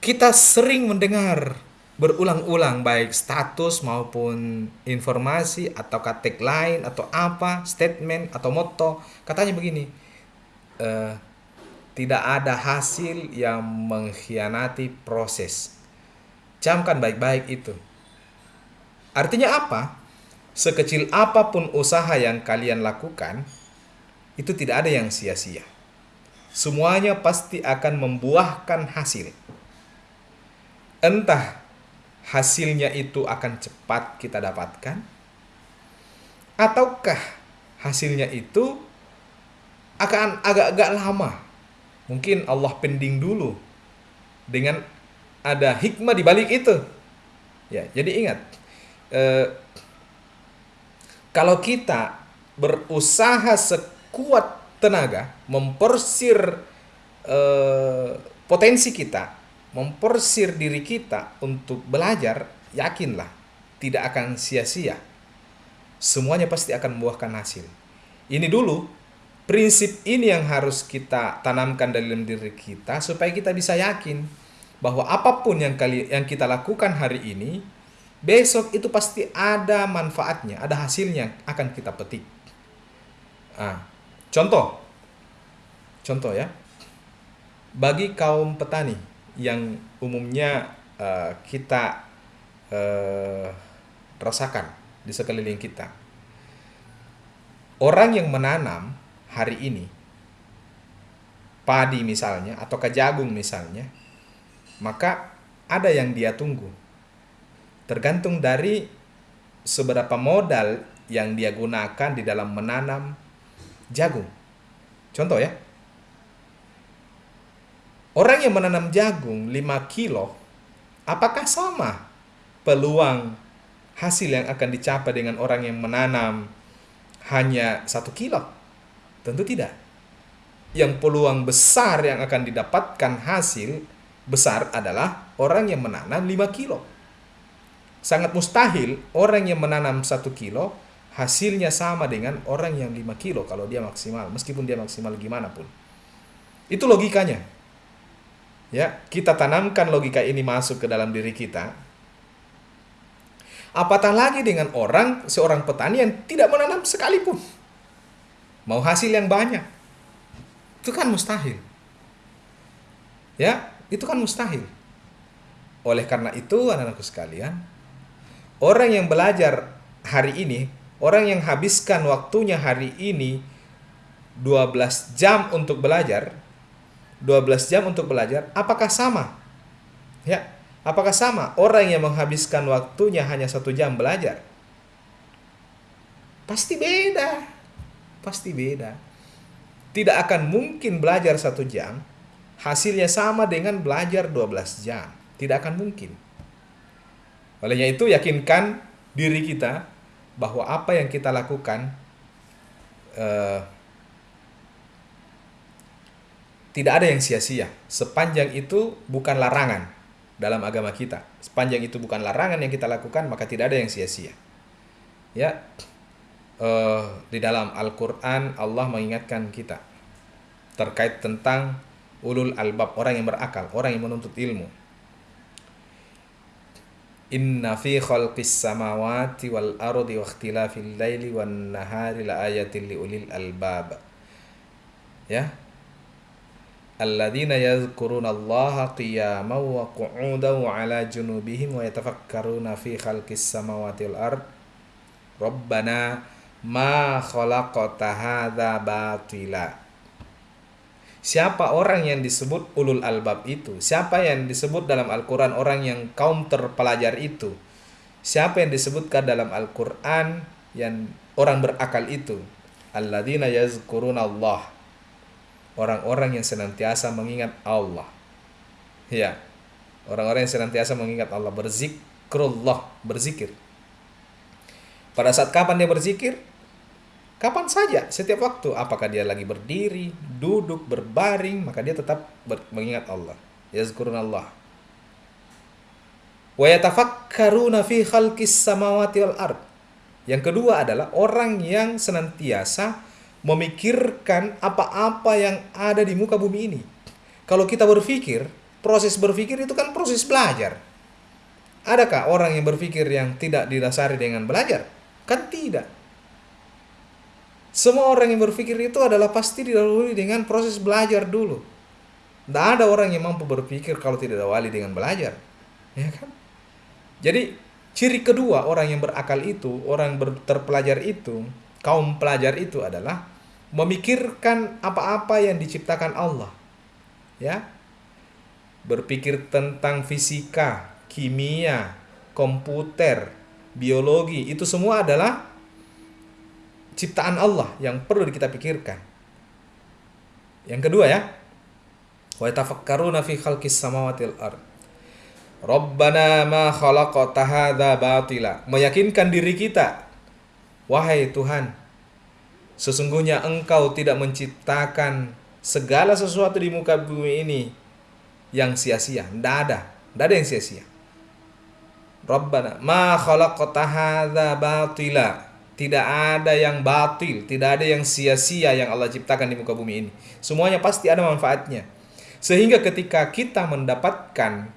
kita sering mendengar berulang-ulang baik status maupun informasi atau tagline atau apa statement atau motto. Katanya begini eh, tidak ada hasil yang mengkhianati proses. Camkan baik-baik itu. Artinya apa? Sekecil apa pun usaha yang kalian lakukan itu tidak ada yang sia-sia. Semuanya pasti akan membuahkan hasil. Entah hasilnya itu akan cepat kita dapatkan? Ataukah hasilnya itu akan agak-agak lama? Mungkin Allah pending dulu dengan ada hikmah di balik itu. Ya jadi ingat eh, kalau kita berusaha sekuat tenaga mempersir eh, potensi kita mempersir diri kita untuk belajar, yakinlah tidak akan sia-sia. Semuanya pasti akan membuahkan hasil. Ini dulu prinsip ini yang harus kita tanamkan dalam diri kita supaya kita bisa yakin bahwa apa pun yang kali yang kita lakukan hari ini besok itu pasti ada manfaatnya, ada hasilnya akan kita petik. Ah, contoh, contoh ya, bagi kaum petani yang umumnya uh, kita uh, rasakan di sekeliling kita, orang yang menanam hari ini padi misalnya atau jagung misalnya, maka ada yang dia tunggu tergantung dari seberapa modal yang dia gunakan di dalam menanam jagung. Contoh ya. Orang yang menanam jagung 5 kilo, apakah sama peluang hasil yang akan dicapai dengan orang yang menanam hanya satu kilo? Tentu tidak. Yang peluang besar yang akan didapatkan hasil besar adalah orang yang menanam 5 kilo sangat mustahil orang yang menanam satu kilo hasilnya sama dengan orang yang 5 kilo kalau dia maksimal meskipun dia maksimal gimana pun itu logikanya ya kita tanamkan logika ini masuk ke dalam diri kita. Apatah lagi dengan orang seorang petani yang tidak menanam sekalipun. Mau hasil yang banyak. Itu kan mustahil. Ya itu kan mustahil. Oleh karena itu anak-anakku sekalian Orang yang belajar hari ini, orang yang habiskan waktunya hari ini 12 jam untuk belajar, 12 jam untuk belajar, apakah sama? Ya, apakah sama orang yang menghabiskan waktunya hanya satu jam belajar? Pasti beda, pasti beda. Tidak akan mungkin belajar satu jam, hasilnya sama dengan belajar 12 jam. Tidak akan mungkin. Olehnya itu yakinkan diri kita bahwa apa yang kita lakukan uh, tidak ada yang sia-sia. Sepanjang itu bukan larangan dalam agama kita. Sepanjang itu bukan larangan yang kita lakukan, maka tidak ada yang sia-sia. Ya, uh, di dalam Al-Quran Allah mengingatkan kita terkait tentang ulul albab orang yang berakal, orang yang menuntut ilmu Inna fi khalqis samawati wal ardi wa ikhtilafil laili wan nahari la ayatin li ulil albab. Ya. Alladzina yadhkuruna Allah qiyaman wa qu'udan wa ala junubihim wa yatafakkaruna fi khalqis samawati wal ard. Rabbana ma khalaqta hadza batila Siapa orang yang disebut ulul albab itu? Siapa yang disebut dalam Al-Quran orang yang kaum terpelajar itu? Siapa yang disebutkan dalam Al-Quran yang orang berakal itu? Alladzina yazkurun Allah. Orang-orang yang senantiasa mengingat Allah. Ya. Orang-orang yang senantiasa mengingat Allah. Berzikrullah. Berzikir. Pada saat kapan dia berzikir? Kapan saja, setiap waktu, apakah dia lagi berdiri, duduk, berbaring, maka dia tetap mengingat Allah. Yazkurun Allah. Wa yatafakkaruna fi khalqis samawati wal ard. Yang kedua adalah orang yang senantiasa memikirkan apa-apa yang ada di muka bumi ini. Kalau kita berpikir, proses berpikir itu kan proses belajar. Adakah orang yang berpikir yang tidak didasari dengan belajar? Kan tidak. Semua orang yang berpikir itu adalah pasti didahului dengan proses belajar dulu. Tidak ada orang yang mampu berpikir kalau tidak diawali dengan belajar. Ya kan? Jadi ciri kedua orang yang berakal itu, orang yang terpelajar itu, kaum pelajar itu adalah memikirkan apa-apa yang diciptakan Allah. Ya. Berpikir tentang fisika, kimia, komputer, biologi, itu semua adalah ciptaan Allah yang perlu kita pikirkan. Yang kedua ya. Wa tafakkaruna fi khalqis samawati wal. Rabbana ma khalaqta hadza batila. Meyakinkan diri kita. Wahai Tuhan, sesungguhnya Engkau tidak menciptakan segala sesuatu di muka bumi ini yang sia-sia. Tidak ada. Tidak ada yang sia-sia. Rabbana ma khalaqta hadza batila Tidak ada yang batil, tidak ada yang sia-sia yang Allah ciptakan di muka bumi ini. Semuanya pasti ada manfaatnya. Sehingga ketika kita mendapatkan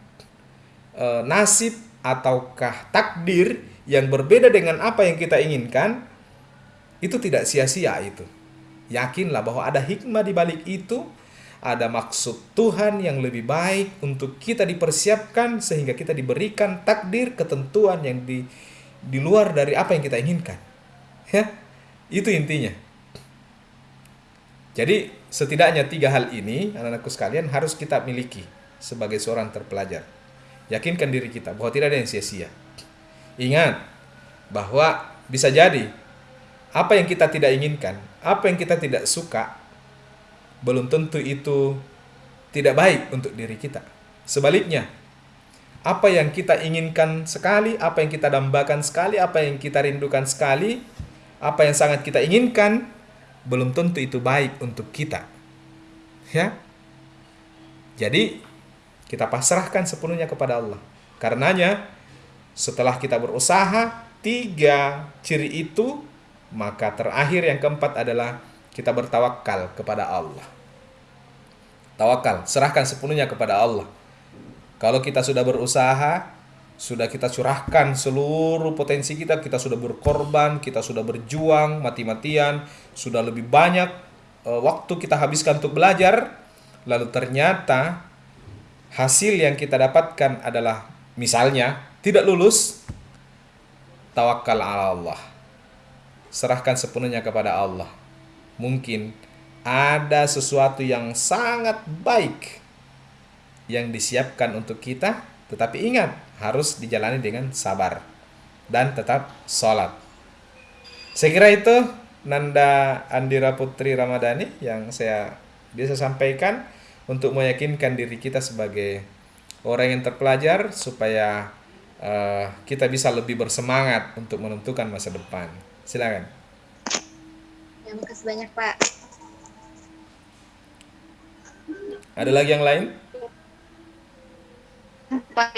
e, nasib ataukah takdir yang berbeda dengan apa yang kita inginkan, itu tidak sia-sia itu. Yakinlah bahwa ada hikmah di balik itu, ada maksud Tuhan yang lebih baik untuk kita dipersiapkan sehingga kita diberikan takdir ketentuan yang di di luar dari apa yang kita inginkan. Ya, itu intinya. Jadi setidaknya tiga hal ini anak-anakku sekalian harus kita miliki sebagai seorang terpelajar. Yakinkan diri kita bahwa tidak ada yang sia-sia. Ingat bahwa bisa jadi apa yang kita tidak inginkan, apa yang kita tidak suka, belum tentu itu tidak baik untuk diri kita. Sebaliknya, apa yang kita inginkan sekali, apa yang kita dambakan sekali, apa yang kita rindukan sekali, apa yang sangat kita inginkan belum tentu itu baik untuk kita. Ya. Jadi kita pasrahkan sepenuhnya kepada Allah. Karenanya setelah kita berusaha tiga ciri itu maka terakhir yang keempat adalah kita bertawakal kepada Allah. Tawakal, serahkan sepenuhnya kepada Allah. Kalau kita sudah berusaha, sudah kita curahkan seluruh potensi kita, kita sudah berkorban, kita sudah berjuang mati-matian, sudah lebih banyak e, waktu kita habiskan untuk belajar, lalu ternyata hasil yang kita dapatkan adalah misalnya tidak lulus, tawakal Allah. Serahkan sepenuhnya kepada Allah. Mungkin ada sesuatu yang sangat baik yang disiapkan untuk kita, tetapi ingat, harus dijalani dengan sabar dan tetap sholat. Saya kira itu Nanda Andira Putri Ramadhani yang saya bisa sampaikan untuk meyakinkan diri kita sebagai orang yang terpelajar supaya uh, kita bisa lebih bersemangat untuk menentukan masa depan. Silakan. Terima kasih banyak Pak. Ada lagi yang lain? Pak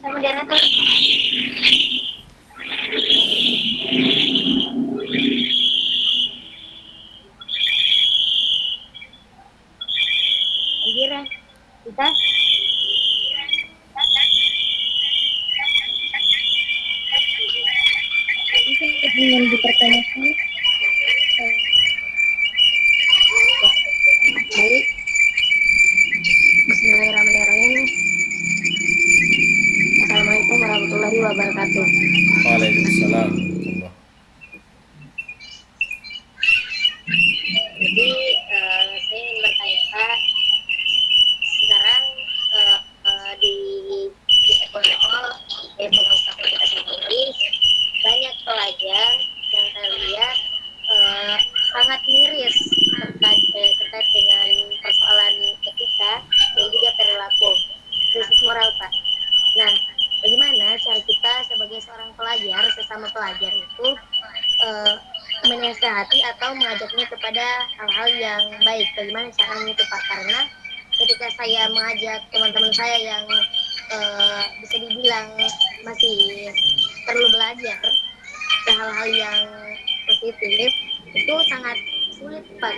Kemudian apa? Kira kita ingin dipertanyakan baik Bismillahirrahmanirrahim Assalamualaikum warahmatullahi wabarakatuh Waalaikumsalam. jadi eh, saya ingin bertanya Pak sekarang eh, eh, di di Ekonol di pengusaha kita sendiri banyak pelajar yang saya lihat eh, sangat miris terkait, eh, terkait dengan persoalan etika dan juga perilaku krisis moral Pak. Nah, cara kita sebagai seorang pelajar sesama pelajar itu eh, menasehati atau mengajaknya kepada hal-hal yang baik. Bagaimana caranya itu Pak? Karena ketika saya mengajak teman-teman saya yang eh, bisa dibilang masih perlu belajar ke hal-hal yang positif itu sangat sulit Pak.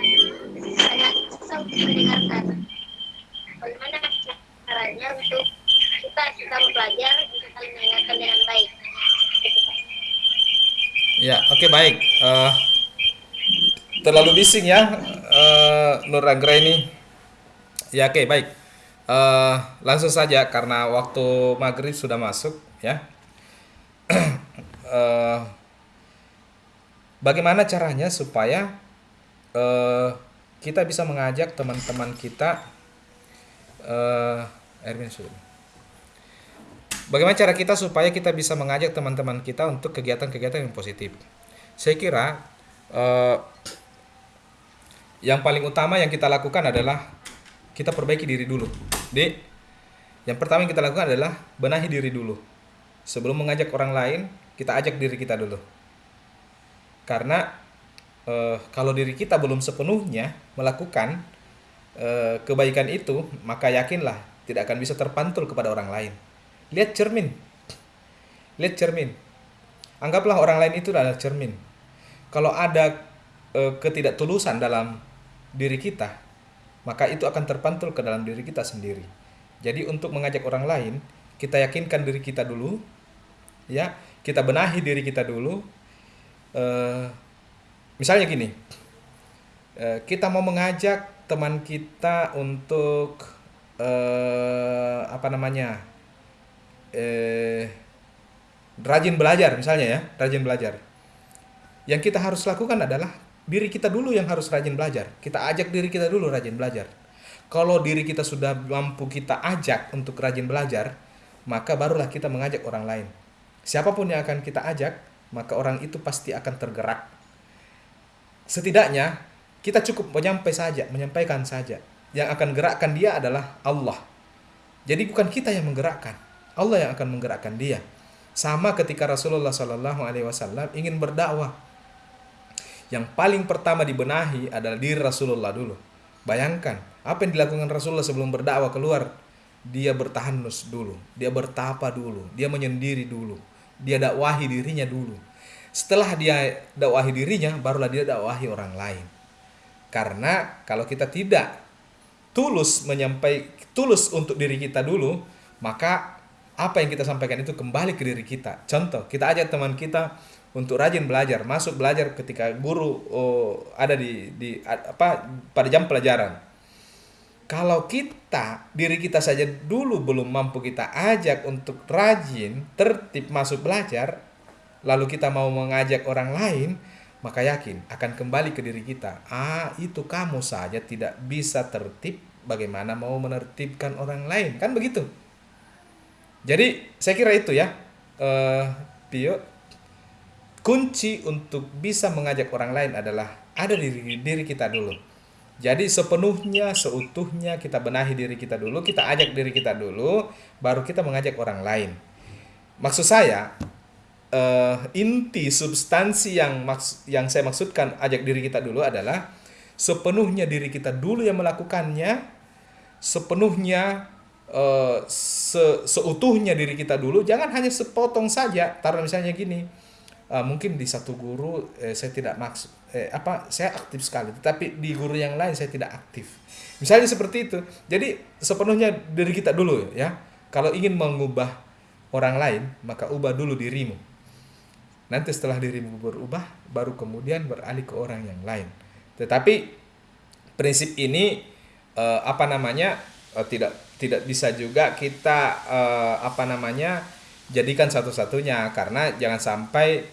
Sangat susah untuk mendengarkan. Bagaimana caranya untuk kita kita belajar dengan baik. Ya, oke baik. Eh, terlalu bising ya, eh, Nur Anggraini. Ya, oke baik. Eh, langsung saja karena waktu maghrib sudah masuk ya. Eh, bagaimana caranya supaya eh, kita bisa mengajak teman-teman kita eh, Erwin sudah. Bagaimana cara kita supaya kita bisa mengajak teman-teman kita untuk kegiatan-kegiatan yang positif? Saya kira eh, yang paling utama yang kita lakukan adalah kita perbaiki diri dulu. Di yang pertama yang kita lakukan adalah benahi diri dulu. Sebelum mengajak orang lain, kita ajak diri kita dulu. Karena eh, kalau diri kita belum sepenuhnya melakukan eh, kebaikan itu, maka yakinlah tidak akan bisa terpantul kepada orang lain. Lihat cermin. Lihat cermin. Anggaplah orang lain itu adalah cermin. Kalau ada eh, ketidaktulusan dalam diri kita, maka itu akan terpantul ke dalam diri kita sendiri. Jadi untuk mengajak orang lain, kita yakinkan diri kita dulu, ya, kita benahi diri kita dulu. Eh, misalnya gini, eh, kita mau mengajak teman kita untuk eh, apa namanya, eh, rajin belajar misalnya ya, rajin belajar. Yang kita harus lakukan adalah diri kita dulu yang harus rajin belajar. Kita ajak diri kita dulu rajin belajar. Kalau diri kita sudah mampu kita ajak untuk rajin belajar, maka barulah kita mengajak orang lain. Siapa pun yang akan kita ajak, maka orang itu pasti akan tergerak. Setidaknya kita cukup menyampaikan saja, menyampaikan saja. Yang akan gerakkan dia adalah Allah. Jadi bukan kita yang menggerakkan, Allah yang akan menggerakkan dia. Sama ketika Rasulullah Shallallahu Alaihi Wasallam ingin berdakwah, yang paling pertama dibenahi adalah diri Rasulullah dulu. Bayangkan apa yang dilakukan Rasulullah sebelum berdakwah keluar. Dia bertahanus dulu, dia bertapa dulu, dia menyendiri dulu, dia dakwahi dirinya dulu. Setelah dia dakwahi dirinya, barulah dia dakwahi orang lain. Karena kalau kita tidak tulus menyampai tulus untuk diri kita dulu, maka apa yang kita sampaikan itu kembali ke diri kita. Contoh, kita ajak teman kita untuk rajin belajar, masuk belajar ketika guru oh, ada di di apa pada jam pelajaran. Kalau kita diri kita saja dulu belum mampu kita ajak untuk rajin tertib masuk belajar lalu kita mau mengajak orang lain maka yakin akan kembali ke diri kita. Ah itu kamu saja tidak bisa tertib. Bagaimana mau menertibkan orang lain? Kan begitu jadi saya kira itu ya uh, kunci untuk bisa mengajak orang lain adalah ada di diri, diri kita dulu jadi sepenuhnya, seutuhnya kita benahi diri kita dulu, kita ajak diri kita dulu, baru kita mengajak orang lain. Maksud saya, uh, inti substansi yang maks yang saya maksudkan ajak diri kita dulu adalah sepenuhnya diri kita dulu yang melakukannya, sepenuhnya uh, se seutuhnya diri kita dulu, jangan hanya sepotong saja. Taruh misalnya gini, uh, mungkin di satu guru eh, saya tidak maksud eh, apa saya aktif sekali tetapi di guru yang lain saya tidak aktif. Misalnya seperti itu. Jadi sepenuhnya dari kita dulu ya. Kalau ingin mengubah orang lain maka ubah dulu dirimu. Nanti setelah dirimu berubah baru kemudian beralih ke orang yang lain. Tetapi prinsip ini eh, apa namanya eh, tidak tidak bisa juga kita eh, apa namanya jadikan satu-satunya. Karena jangan sampai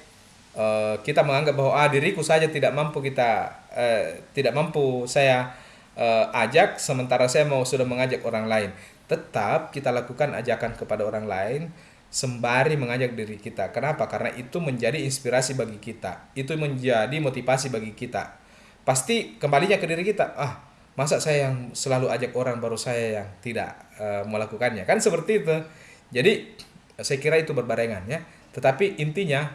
uh, kita menganggap bahwa ah diriku saja tidak mampu kita uh, tidak mampu saya uh, ajak sementara saya mau sudah mengajak orang lain. Tetap kita lakukan ajakan kepada orang lain sembari mengajak diri kita. Kenapa? Karena itu menjadi inspirasi bagi kita. Itu menjadi motivasi bagi kita. Pasti kembalinya ke diri kita. Ah masa saya yang selalu ajak orang baru saya yang tidak uh, melakukannya? Kan seperti itu. Jadi saya kira itu berbarengan ya. Tetapi intinya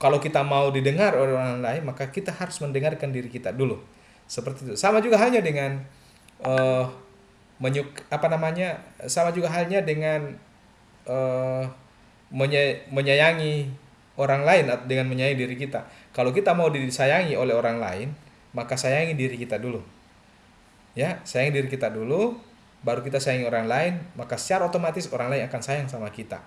kalau kita mau didengar orang lain maka kita harus mendengarkan diri kita dulu. Seperti itu. Sama juga halnya dengan uh, menyuk apa namanya sama juga halnya dengan uh, menye menyayangi orang lain dengan menyayangi diri kita. Kalau kita mau disayangi oleh orang lain maka sayangi diri kita dulu ya sayangi diri kita dulu baru kita sayangi orang lain maka secara otomatis orang lain akan sayang sama kita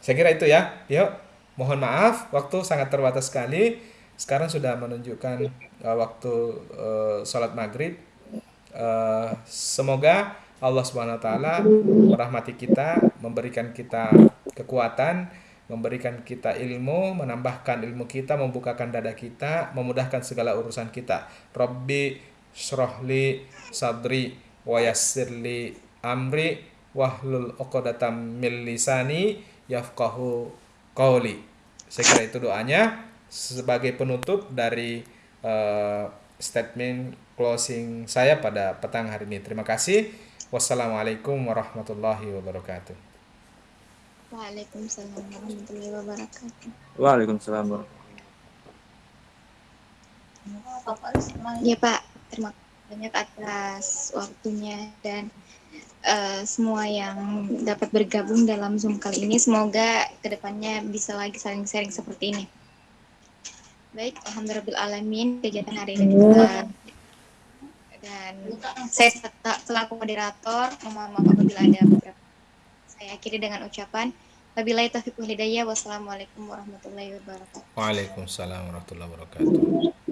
saya kira itu ya yuk Mohon maaf, waktu sangat terbatas sekali. Sekarang sudah menunjukkan uh, waktu uh, sholat maghrib. Uh, semoga Allah Subhanahu Wa Taala merahmati kita, memberikan kita kekuatan, memberikan kita ilmu, menambahkan ilmu kita, membukakan dada kita, memudahkan segala urusan kita. Robbi shrohli sadri wa yassirli amri wahlul uqdatam min lisani yafqahu qauli. Saya kira itu doanya sebagai penutup dari uh, statement closing saya pada petang hari ini. Terima kasih. Wassalamualaikum warahmatullahi wabarakatuh. Waalaikumsalam warahmatullahi wabarakatuh. Waalaikumsalam warahmatullahi Ya Pak, terima kasih banyak atas waktunya dan uh, semua yang dapat bergabung dalam Zoom kali ini. Semoga ke depannya bisa lagi saling sharing seperti ini. Baik, Alhamdulillah kegiatan hari ini bisa dan saya selaku moderator mohon maaf apabila ada beberapa saya akhiri dengan ucapan Wabillahi taufiq hidayah. Wassalamualaikum warahmatullahi wabarakatuh. Waalaikumsalam warahmatullahi wabarakatuh.